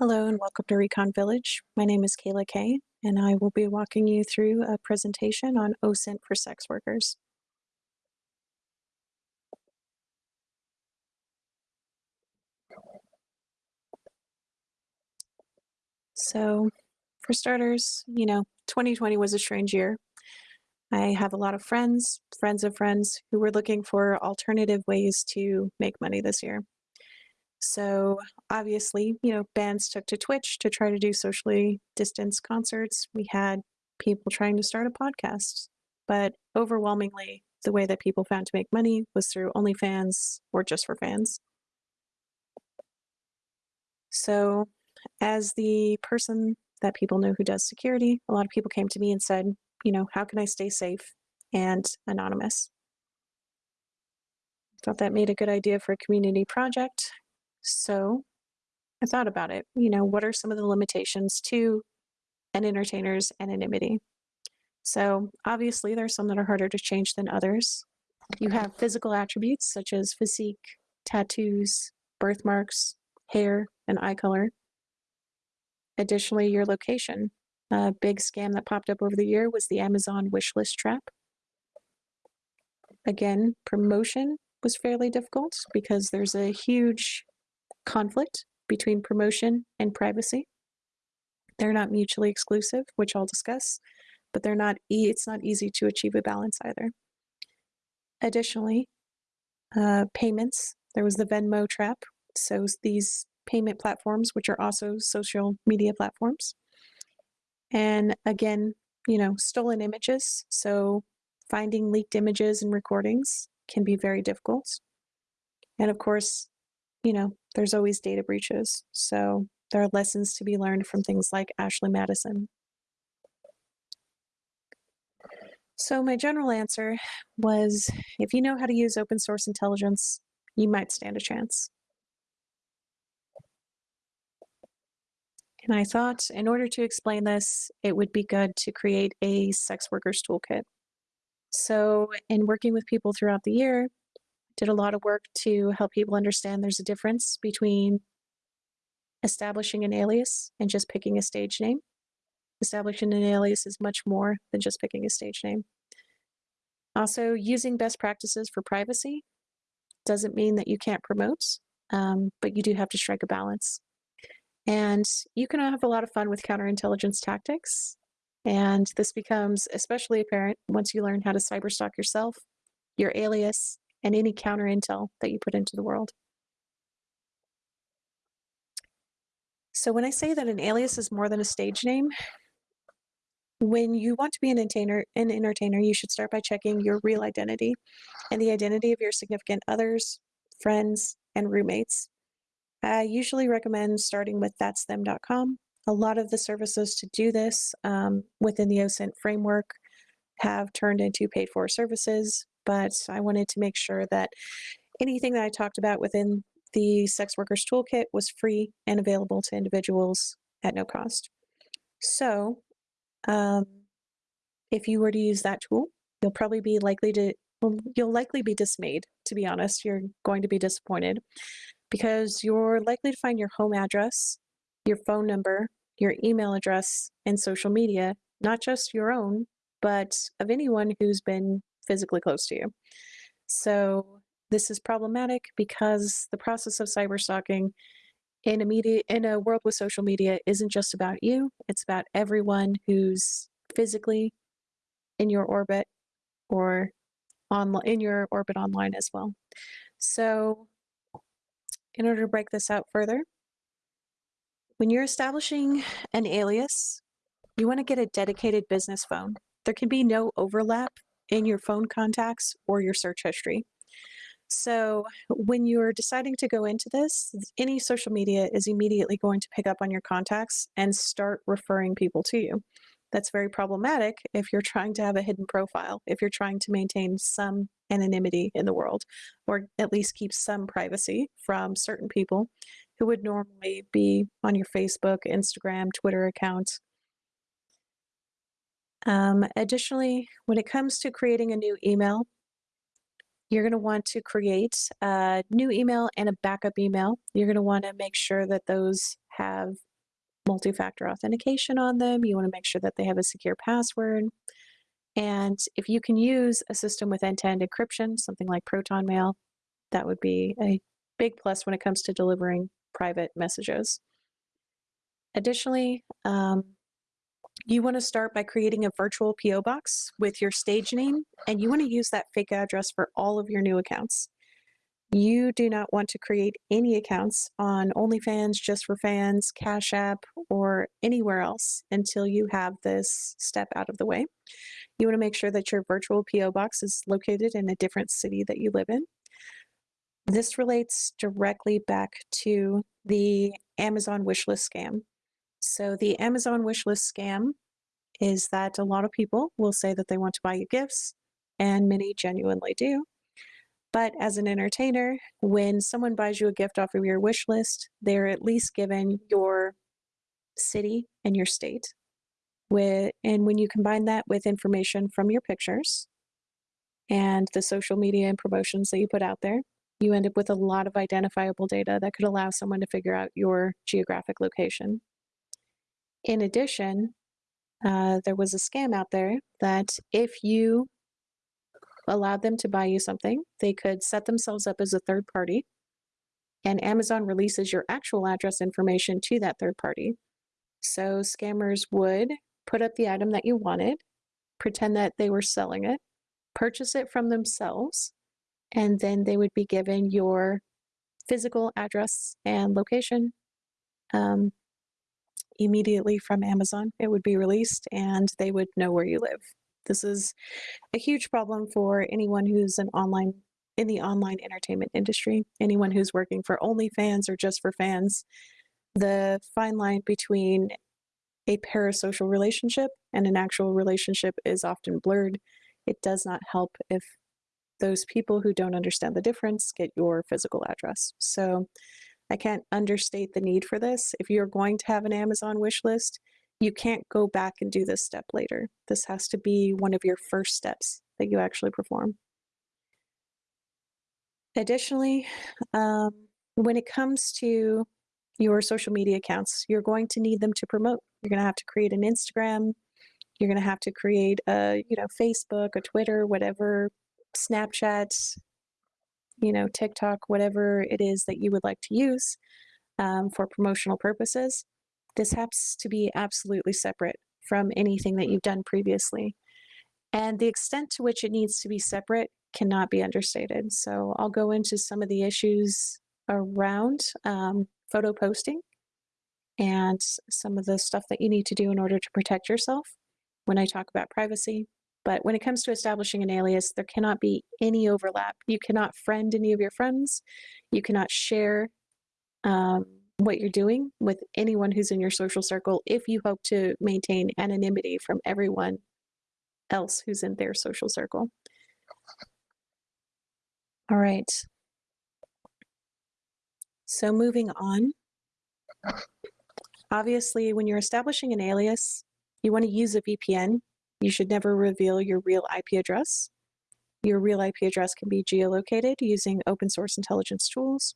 Hello and welcome to Recon Village. My name is Kayla Kay, and I will be walking you through a presentation on OSINT for sex workers. So, for starters, you know, 2020 was a strange year. I have a lot of friends, friends of friends, who were looking for alternative ways to make money this year. So obviously, you know, bands took to Twitch to try to do socially distanced concerts. We had people trying to start a podcast, but overwhelmingly, the way that people found to make money was through OnlyFans or just for fans. So, as the person that people know who does security, a lot of people came to me and said, you know, how can I stay safe and anonymous? Thought that made a good idea for a community project so I thought about it. You know, what are some of the limitations to an entertainer's anonymity? So obviously, there's some that are harder to change than others. You have physical attributes such as physique, tattoos, birthmarks, hair, and eye color. Additionally, your location. A big scam that popped up over the year was the Amazon wishlist trap. Again, promotion was fairly difficult because there's a huge conflict between promotion and privacy. They're not mutually exclusive, which I'll discuss, but they're not e it's not easy to achieve a balance either. Additionally, uh, payments. There was the Venmo trap. So these payment platforms, which are also social media platforms. And again, you know, stolen images. So finding leaked images and recordings can be very difficult. And of course, you know, there's always data breaches. So there are lessons to be learned from things like Ashley Madison. So my general answer was, if you know how to use open source intelligence, you might stand a chance. And I thought in order to explain this, it would be good to create a sex workers toolkit. So in working with people throughout the year, did a lot of work to help people understand there's a difference between establishing an alias and just picking a stage name. Establishing an alias is much more than just picking a stage name. Also, using best practices for privacy doesn't mean that you can't promote, um, but you do have to strike a balance. And you can have a lot of fun with counterintelligence tactics. And this becomes especially apparent once you learn how to cyberstalk yourself, your alias, and any counter intel that you put into the world. So when I say that an alias is more than a stage name, when you want to be an entertainer, an entertainer, you should start by checking your real identity and the identity of your significant others, friends, and roommates. I usually recommend starting with that'sthem.com. A lot of the services to do this um, within the OSINT framework have turned into paid for services but I wanted to make sure that anything that I talked about within the Sex Workers Toolkit was free and available to individuals at no cost. So um, if you were to use that tool, you'll probably be likely to, you'll likely be dismayed, to be honest. You're going to be disappointed because you're likely to find your home address, your phone number, your email address, and social media, not just your own, but of anyone who's been physically close to you. So this is problematic because the process of cyberstalking in a media in a world with social media isn't just about you, it's about everyone who's physically in your orbit or on in your orbit online as well. So in order to break this out further, when you're establishing an alias, you want to get a dedicated business phone. There can be no overlap in your phone contacts or your search history. So when you're deciding to go into this, any social media is immediately going to pick up on your contacts and start referring people to you. That's very problematic if you're trying to have a hidden profile, if you're trying to maintain some anonymity in the world, or at least keep some privacy from certain people who would normally be on your Facebook, Instagram, Twitter account, um, additionally, when it comes to creating a new email, you're going to want to create a new email and a backup email. You're going to want to make sure that those have multi-factor authentication on them. You want to make sure that they have a secure password. And if you can use a system with end-to-end encryption, something like Proton Mail, that would be a big plus when it comes to delivering private messages. Additionally, um, you want to start by creating a virtual PO box with your stage name, and you want to use that fake address for all of your new accounts. You do not want to create any accounts on OnlyFans, Just for Fans, Cash App, or anywhere else until you have this step out of the way. You want to make sure that your virtual PO box is located in a different city that you live in. This relates directly back to the Amazon wishlist scam. So the Amazon wishlist scam is that a lot of people will say that they want to buy you gifts, and many genuinely do. But as an entertainer, when someone buys you a gift off of your wish list, they're at least given your city and your state. With, and when you combine that with information from your pictures and the social media and promotions that you put out there, you end up with a lot of identifiable data that could allow someone to figure out your geographic location. In addition, uh, there was a scam out there that if you allowed them to buy you something, they could set themselves up as a third party, and Amazon releases your actual address information to that third party. So scammers would put up the item that you wanted, pretend that they were selling it, purchase it from themselves, and then they would be given your physical address and location um, immediately from Amazon. It would be released and they would know where you live. This is a huge problem for anyone who's an online in the online entertainment industry, anyone who's working for OnlyFans or just for fans. The fine line between a parasocial relationship and an actual relationship is often blurred. It does not help if those people who don't understand the difference get your physical address. So I can't understate the need for this. If you're going to have an Amazon wish list, you can't go back and do this step later. This has to be one of your first steps that you actually perform. Additionally, um, when it comes to your social media accounts, you're going to need them to promote. You're going to have to create an Instagram. You're going to have to create a, you know, Facebook, a Twitter, whatever Snapchat, you know, TikTok, whatever it is that you would like to use um, for promotional purposes. This has to be absolutely separate from anything that you've done previously. And the extent to which it needs to be separate cannot be understated. So I'll go into some of the issues around um, photo posting and some of the stuff that you need to do in order to protect yourself when I talk about privacy. But when it comes to establishing an alias, there cannot be any overlap. You cannot friend any of your friends. You cannot share um, what you're doing with anyone who's in your social circle if you hope to maintain anonymity from everyone else who's in their social circle. All right. So moving on. Obviously, when you're establishing an alias, you want to use a VPN you should never reveal your real IP address. Your real IP address can be geolocated using open source intelligence tools.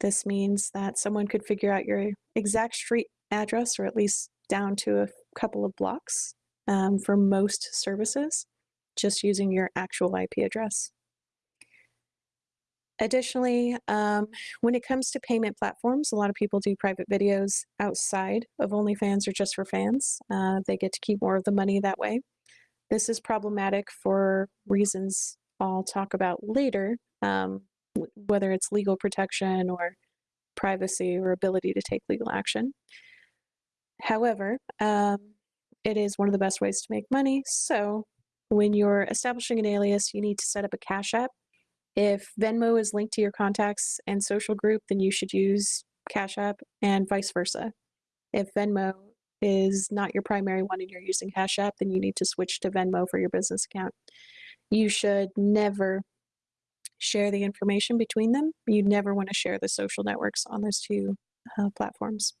This means that someone could figure out your exact street address, or at least down to a couple of blocks um, for most services, just using your actual IP address. Additionally, um, when it comes to payment platforms, a lot of people do private videos outside of OnlyFans or just for fans. Uh, they get to keep more of the money that way. This is problematic for reasons I'll talk about later, um, whether it's legal protection or privacy or ability to take legal action. However, um, it is one of the best ways to make money. So when you're establishing an alias, you need to set up a Cash App if Venmo is linked to your contacts and social group, then you should use Cash App and vice versa. If Venmo is not your primary one and you're using Cash App, then you need to switch to Venmo for your business account. You should never share the information between them. You never want to share the social networks on those two uh, platforms.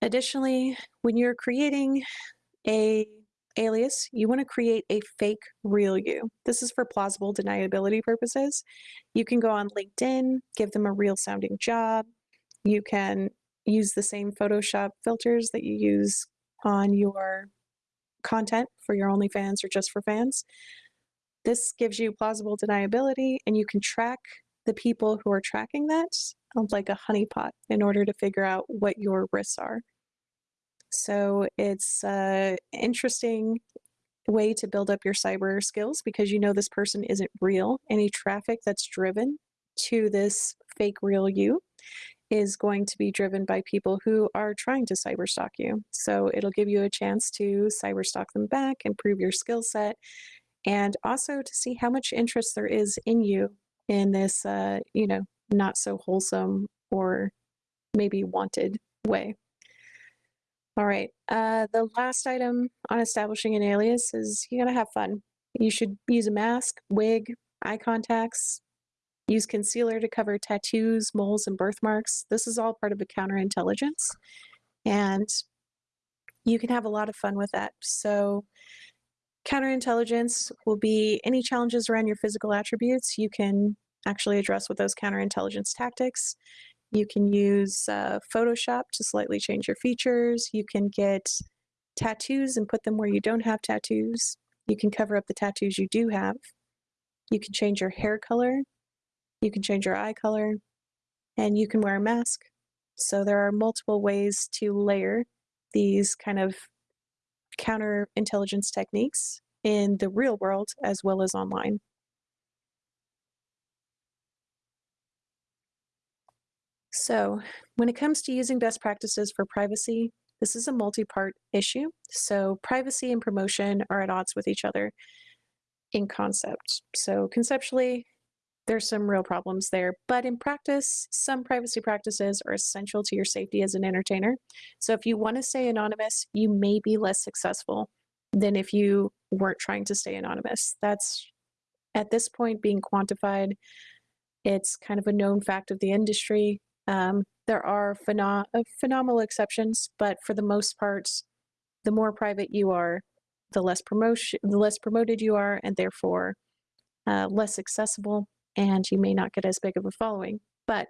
Additionally, when you're creating a alias, you want to create a fake real you. This is for plausible deniability purposes. You can go on LinkedIn, give them a real sounding job. You can, use the same Photoshop filters that you use on your content for your OnlyFans or just for fans. This gives you plausible deniability, and you can track the people who are tracking that like a honeypot in order to figure out what your risks are. So it's an interesting way to build up your cyber skills because you know this person isn't real. Any traffic that's driven to this fake real you is going to be driven by people who are trying to cyber stalk you. So it'll give you a chance to cyber stalk them back, improve your skill set, and also to see how much interest there is in you in this, uh, you know, not so wholesome or maybe wanted way. All right, uh, the last item on establishing an alias is you gotta have fun. You should use a mask, wig, eye contacts, use concealer to cover tattoos, moles, and birthmarks. This is all part of a counterintelligence. And you can have a lot of fun with that. So counterintelligence will be any challenges around your physical attributes. You can actually address with those counterintelligence tactics. You can use uh, Photoshop to slightly change your features. You can get tattoos and put them where you don't have tattoos. You can cover up the tattoos you do have. You can change your hair color. You can change your eye color. And you can wear a mask. So there are multiple ways to layer these kind of counterintelligence techniques in the real world as well as online. So when it comes to using best practices for privacy, this is a multi-part issue. So privacy and promotion are at odds with each other in concept. So conceptually, there's some real problems there, but in practice, some privacy practices are essential to your safety as an entertainer. So if you want to stay anonymous, you may be less successful than if you weren't trying to stay anonymous. That's at this point being quantified. It's kind of a known fact of the industry. Um, there are uh, phenomenal exceptions, but for the most part, the more private you are, the less promotion, the less promoted you are, and therefore uh, less accessible, and you may not get as big of a following. But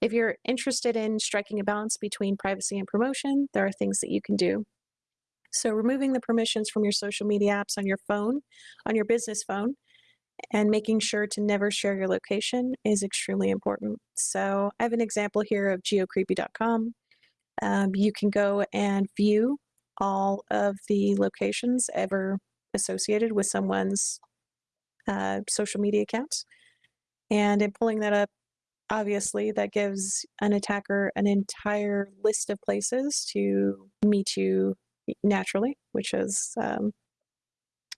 if you're interested in striking a balance between privacy and promotion, there are things that you can do. So removing the permissions from your social media apps on your phone, on your business phone, and making sure to never share your location is extremely important. So I have an example here of geocreepy.com. Um, you can go and view all of the locations ever associated with someone's uh, social media accounts. And in pulling that up, obviously that gives an attacker an entire list of places to meet you naturally, which is um,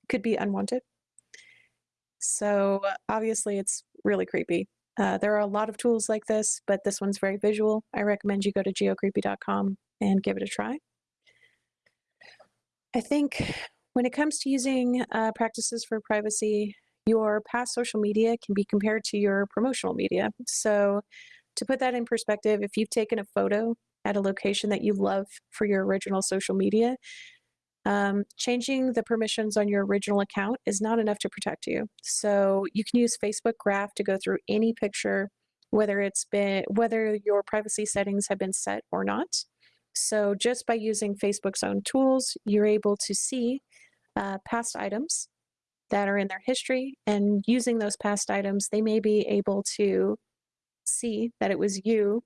could be unwanted. So obviously it's really creepy. Uh, there are a lot of tools like this, but this one's very visual. I recommend you go to geocreepy.com and give it a try. I think when it comes to using uh, practices for privacy, your past social media can be compared to your promotional media. So to put that in perspective, if you've taken a photo at a location that you love for your original social media, um, changing the permissions on your original account is not enough to protect you. So you can use Facebook Graph to go through any picture, whether it's been whether your privacy settings have been set or not. So just by using Facebook's own tools, you're able to see uh, past items that are in their history, and using those past items, they may be able to see that it was you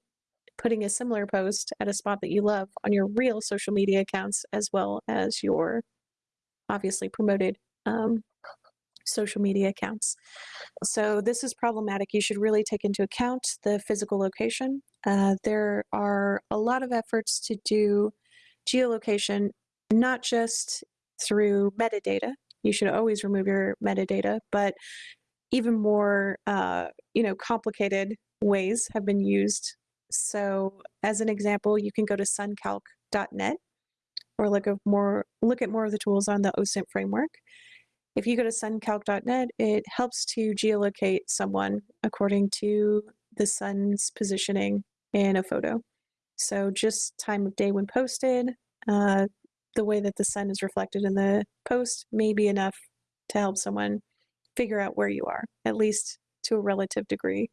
putting a similar post at a spot that you love on your real social media accounts as well as your obviously promoted um, social media accounts. So this is problematic. You should really take into account the physical location. Uh, there are a lot of efforts to do geolocation, not just through metadata. You should always remove your metadata, but even more, uh, you know, complicated ways have been used so as an example, you can go to suncalc.net or look at more look at more of the tools on the OSINT framework. If you go to suncalc.net, it helps to geolocate someone according to the sun's positioning in a photo. So just time of day when posted, uh, the way that the sun is reflected in the post may be enough to help someone figure out where you are, at least to a relative degree.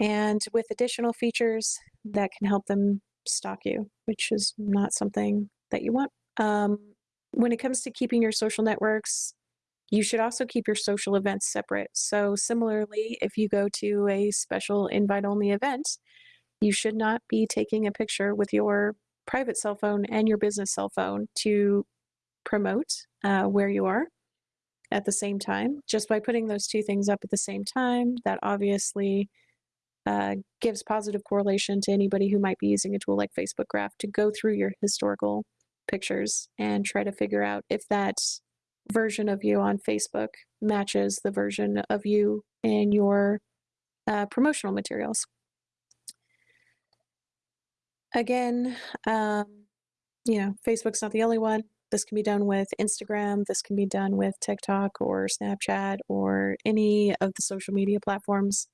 And with additional features that can help them stalk you, which is not something that you want. Um, when it comes to keeping your social networks, you should also keep your social events separate. So, similarly, if you go to a special invite only event, you should not be taking a picture with your private cell phone and your business cell phone to promote uh, where you are at the same time. Just by putting those two things up at the same time, that obviously uh, gives positive correlation to anybody who might be using a tool like Facebook Graph to go through your historical pictures and try to figure out if that version of you on Facebook matches the version of you in your uh, promotional materials. Again, um, you know, Facebook's not the only one. This can be done with Instagram. This can be done with TikTok or Snapchat or any of the social media platforms.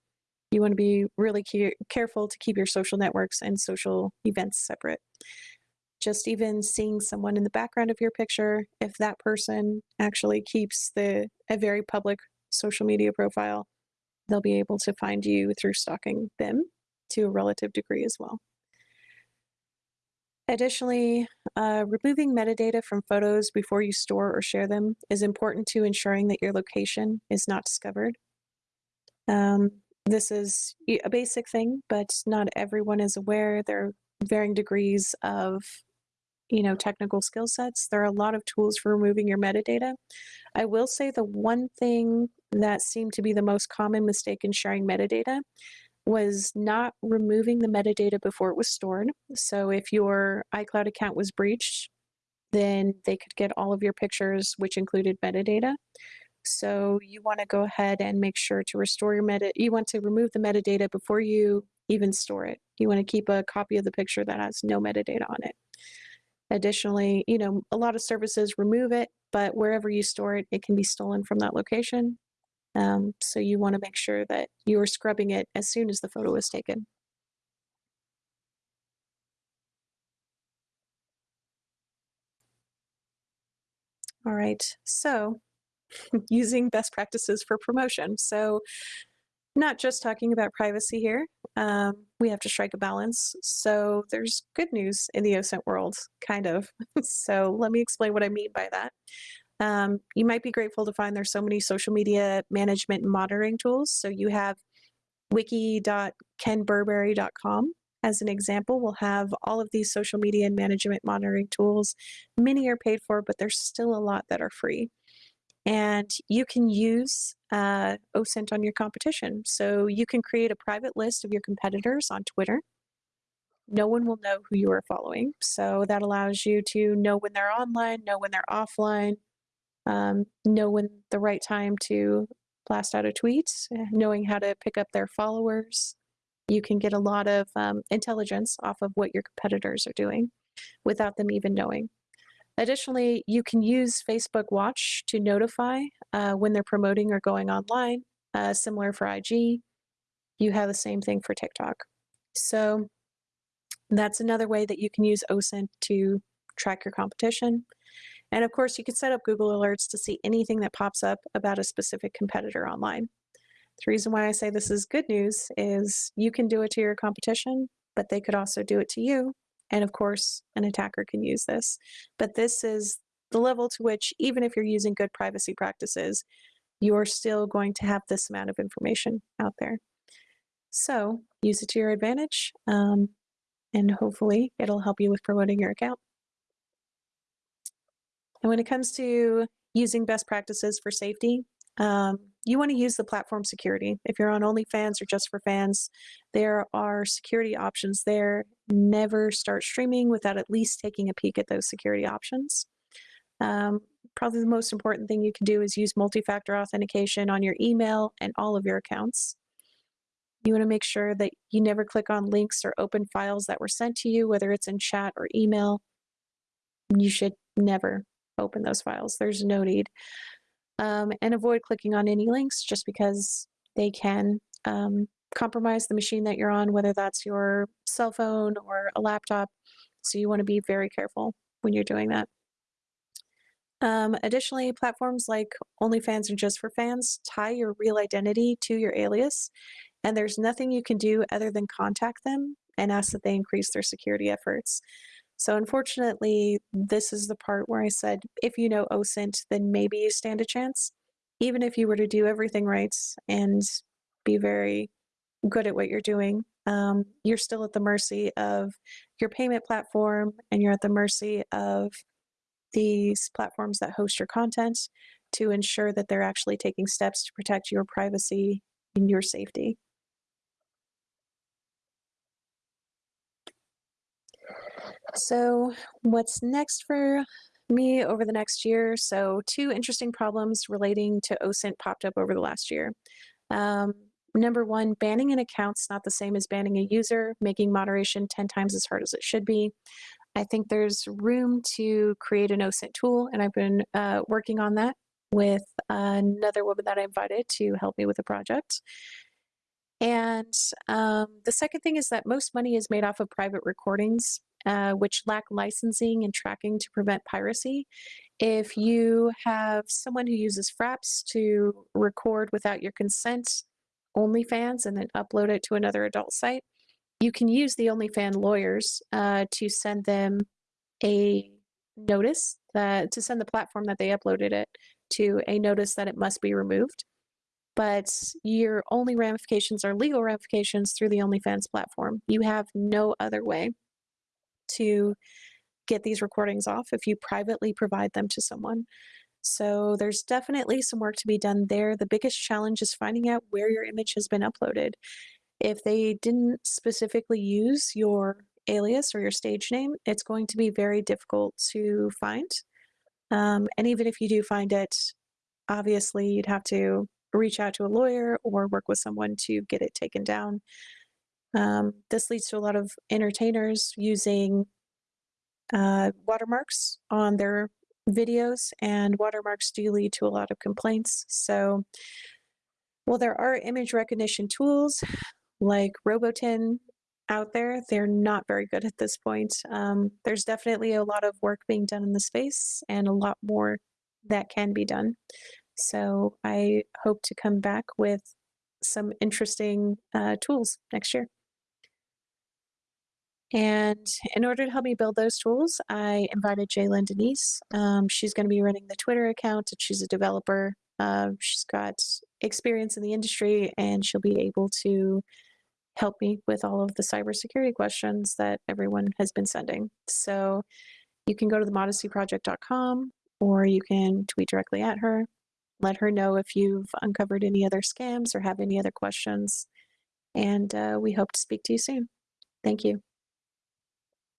You want to be really careful to keep your social networks and social events separate. Just even seeing someone in the background of your picture, if that person actually keeps the a very public social media profile, they'll be able to find you through stalking them to a relative degree as well. Additionally, uh, removing metadata from photos before you store or share them is important to ensuring that your location is not discovered. Um, this is a basic thing, but not everyone is aware. There are varying degrees of you know, technical skill sets. There are a lot of tools for removing your metadata. I will say the one thing that seemed to be the most common mistake in sharing metadata was not removing the metadata before it was stored. So if your iCloud account was breached, then they could get all of your pictures, which included metadata. So you want to go ahead and make sure to restore your meta. You want to remove the metadata before you even store it. You want to keep a copy of the picture that has no metadata on it. Additionally, you know, a lot of services remove it, but wherever you store it, it can be stolen from that location. Um, so you want to make sure that you are scrubbing it as soon as the photo is taken. All right, so using best practices for promotion. So not just talking about privacy here, um, we have to strike a balance. So there's good news in the OSINT world, kind of. so let me explain what I mean by that. Um, you might be grateful to find there's so many social media management monitoring tools. So you have wiki.kenburberry.com as an example we'll have all of these social media and management monitoring tools. Many are paid for, but there's still a lot that are free. And you can use uh, OSINT on your competition. So you can create a private list of your competitors on Twitter. No one will know who you are following. So that allows you to know when they're online, know when they're offline, um, know when the right time to blast out a tweet, knowing how to pick up their followers. You can get a lot of um, intelligence off of what your competitors are doing without them even knowing. Additionally, you can use Facebook Watch to notify uh, when they're promoting or going online, uh, similar for IG. You have the same thing for TikTok. So that's another way that you can use OSINT to track your competition. And of course, you can set up Google Alerts to see anything that pops up about a specific competitor online. The reason why I say this is good news is you can do it to your competition, but they could also do it to you. And of course, an attacker can use this. But this is the level to which, even if you're using good privacy practices, you're still going to have this amount of information out there. So use it to your advantage, um, and hopefully it'll help you with promoting your account. And when it comes to using best practices for safety, um, you want to use the platform security. If you're on OnlyFans or just for fans, there are security options there. Never start streaming without at least taking a peek at those security options. Um, probably the most important thing you can do is use multi-factor authentication on your email and all of your accounts. You want to make sure that you never click on links or open files that were sent to you, whether it's in chat or email. You should never open those files. There's no need. Um, and avoid clicking on any links just because they can um, compromise the machine that you're on, whether that's your cell phone or a laptop. So you want to be very careful when you're doing that. Um, additionally, platforms like OnlyFans and Just for Fans tie your real identity to your alias. And there's nothing you can do other than contact them and ask that they increase their security efforts. So unfortunately, this is the part where I said, if you know OSINT, then maybe you stand a chance. Even if you were to do everything right and be very good at what you're doing, um, you're still at the mercy of your payment platform and you're at the mercy of these platforms that host your content to ensure that they're actually taking steps to protect your privacy and your safety. So, what's next for me over the next year? So, two interesting problems relating to OSINT popped up over the last year. Um, number one, banning an account's not the same as banning a user, making moderation 10 times as hard as it should be. I think there's room to create an OSINT tool, and I've been uh, working on that with another woman that I invited to help me with the project. And um, the second thing is that most money is made off of private recordings uh, which lack licensing and tracking to prevent piracy. If you have someone who uses Fraps to record without your consent OnlyFans and then upload it to another adult site, you can use the OnlyFans lawyers uh, to send them a notice that to send the platform that they uploaded it to a notice that it must be removed. But your only ramifications are legal ramifications through the OnlyFans platform. You have no other way to get these recordings off if you privately provide them to someone. So there's definitely some work to be done there. The biggest challenge is finding out where your image has been uploaded. If they didn't specifically use your alias or your stage name, it's going to be very difficult to find. Um, and even if you do find it, obviously you'd have to reach out to a lawyer or work with someone to get it taken down. Um, this leads to a lot of entertainers using uh, watermarks on their videos, and watermarks do lead to a lot of complaints. So, while there are image recognition tools like Robotin out there, they're not very good at this point. Um, there's definitely a lot of work being done in the space and a lot more that can be done. So, I hope to come back with some interesting uh, tools next year. And in order to help me build those tools, I invited Jalen Denise. Um, she's going to be running the Twitter account. She's a developer. Uh, she's got experience in the industry, and she'll be able to help me with all of the cybersecurity questions that everyone has been sending. So you can go to the modacyproject.com or you can tweet directly at her. Let her know if you've uncovered any other scams or have any other questions. And uh, we hope to speak to you soon. Thank you.